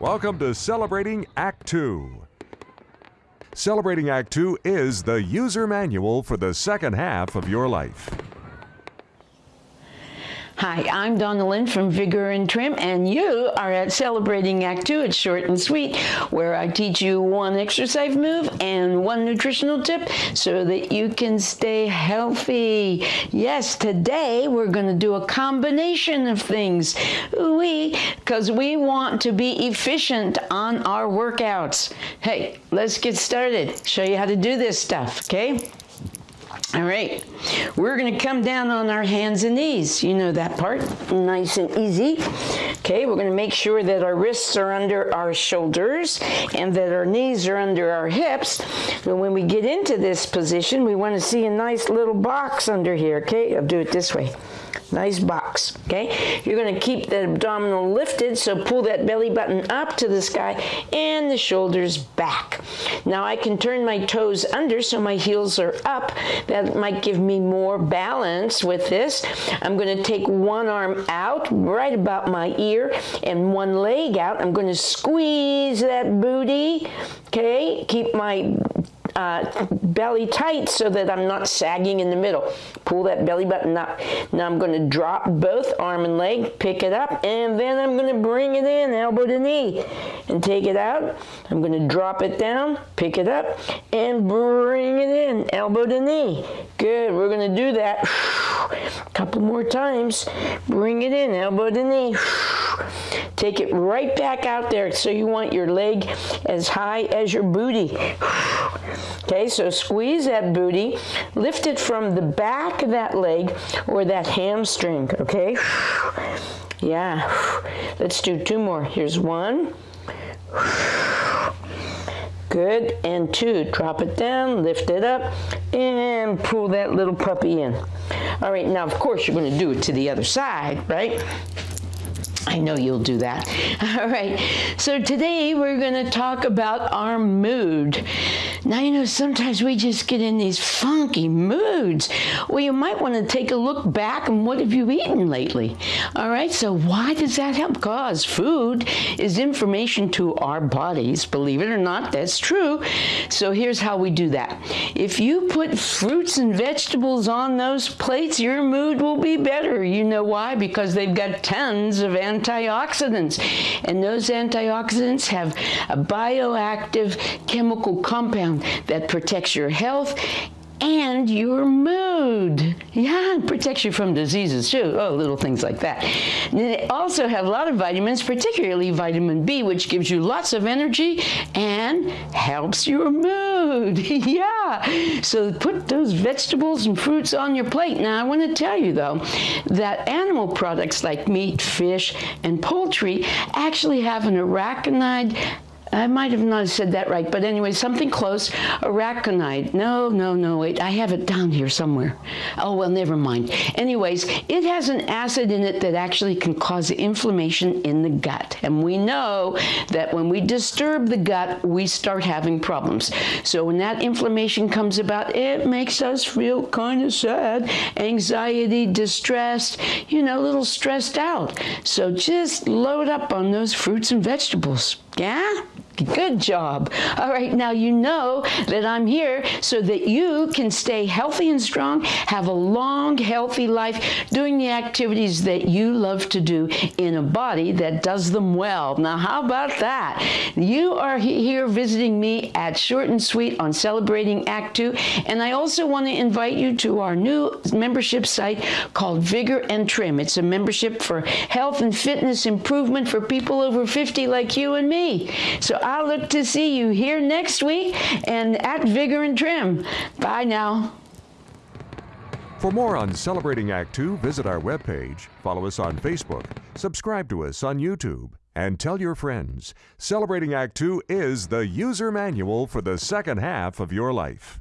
Welcome to Celebrating Act 2. Celebrating Act 2 is the user manual for the second half of your life. Hi, I'm Donna Lynn from Vigor and Trim, and you are at Celebrating Act 2. It's short and sweet, where I teach you one exercise move and one nutritional tip so that you can stay healthy. Yes, today we're going to do a combination of things. We, because we want to be efficient on our workouts. Hey, let's get started. Show you how to do this stuff, okay? All right, we're gonna come down on our hands and knees. You know that part, nice and easy. Okay, we're gonna make sure that our wrists are under our shoulders and that our knees are under our hips. And when we get into this position, we wanna see a nice little box under here, okay? I'll do it this way. Nice box, okay? You're gonna keep the abdominal lifted, so pull that belly button up to the sky and the shoulders back. Now I can turn my toes under so my heels are up. That might give me more balance with this. I'm gonna take one arm out right about my ear and one leg out. I'm gonna squeeze that booty, okay? Keep my uh, belly tight so that I'm not sagging in the middle. Pull that belly button up. Now I'm going to drop both arm and leg, pick it up, and then I'm going to bring it in, elbow to knee, and take it out. I'm going to drop it down, pick it up, and bring it in, elbow to knee. Good, we're going to do that a couple more times. Bring it in, elbow to knee. Take it right back out there. So you want your leg as high as your booty. Okay, so squeeze that booty, lift it from the back of that leg or that hamstring, okay? Yeah, let's do two more. Here's one. Good, and two. Drop it down, lift it up, and pull that little puppy in. All right, now of course you're gonna do it to the other side, right? I know you'll do that. All right, so today we're going to talk about our mood. Now, you know, sometimes we just get in these funky moods. Well, you might want to take a look back and what have you eaten lately? All right, so why does that help? Because food is information to our bodies. Believe it or not, that's true. So here's how we do that. If you put fruits and vegetables on those plates, your mood will be better. You know why? Because they've got tons of antioxidants. And those antioxidants have a bioactive chemical compound that protects your health and your mood. Yeah, protects you from diseases too. Oh, little things like that. They also have a lot of vitamins, particularly vitamin B, which gives you lots of energy and helps your mood. yeah. So put those vegetables and fruits on your plate. Now, I want to tell you though that animal products like meat, fish, and poultry actually have an arachidonide I might have not said that right, but anyway, something close. Araconite. No, no, no, wait. I have it down here somewhere. Oh, well, never mind. Anyways, it has an acid in it that actually can cause inflammation in the gut. And we know that when we disturb the gut, we start having problems. So when that inflammation comes about, it makes us feel kind of sad, anxiety, distressed, you know, a little stressed out. So just load up on those fruits and vegetables. Yeah? Good job. All right, now you know that I'm here so that you can stay healthy and strong, have a long, healthy life, doing the activities that you love to do in a body that does them well. Now, how about that? You are here visiting me at Short and Sweet on Celebrating Act 2, and I also want to invite you to our new membership site called Vigor and Trim. It's a membership for health and fitness improvement for people over 50 like you and me. So I'll look to see you here next week and at Vigor and Trim. Bye now. For more on Celebrating Act 2, visit our webpage, follow us on Facebook, subscribe to us on YouTube, and tell your friends. Celebrating Act 2 is the user manual for the second half of your life.